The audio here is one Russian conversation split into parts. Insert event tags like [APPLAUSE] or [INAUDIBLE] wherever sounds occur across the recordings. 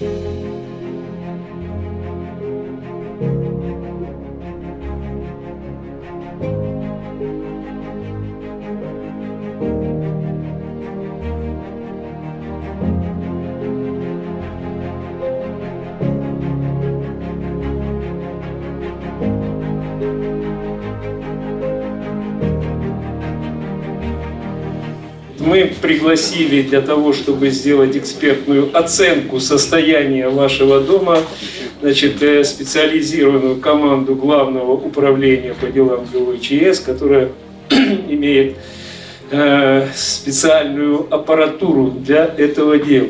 Música Мы пригласили для того, чтобы сделать экспертную оценку состояния вашего дома, значит, э, специализированную команду Главного управления по делам ГВЧС, которая [CLEARS THROAT] имеет э, специальную аппаратуру для этого дела.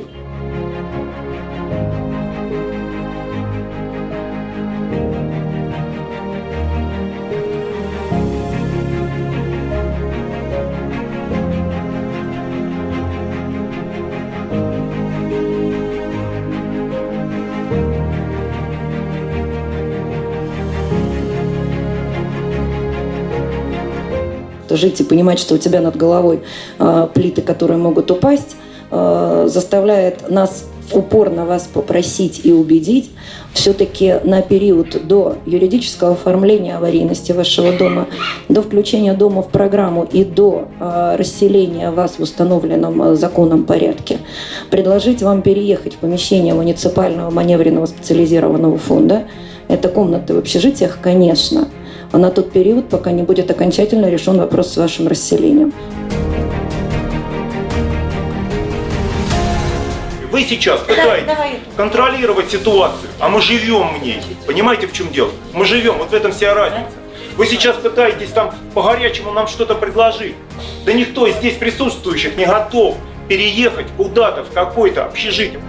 Жить и понимать, что у тебя над головой э, плиты, которые могут упасть, э, заставляет нас упорно вас попросить и убедить все-таки на период до юридического оформления аварийности вашего дома, до включения дома в программу и до э, расселения вас в установленном законом порядке, предложить вам переехать в помещение муниципального маневренного специализированного фонда. Это комнаты в общежитиях, конечно, на тот период, пока не будет окончательно решен вопрос с вашим расселением. Вы сейчас пытаетесь Да, давай. контролировать ситуацию, а мы живем в ней. Понимаете, в чем дело? Мы живем, вот в этом вся разница. Вы сейчас пытаетесь там по-горячему нам что-то предложить. Да никто из здесь присутствующих не готов переехать куда-то в какое-то общежитие.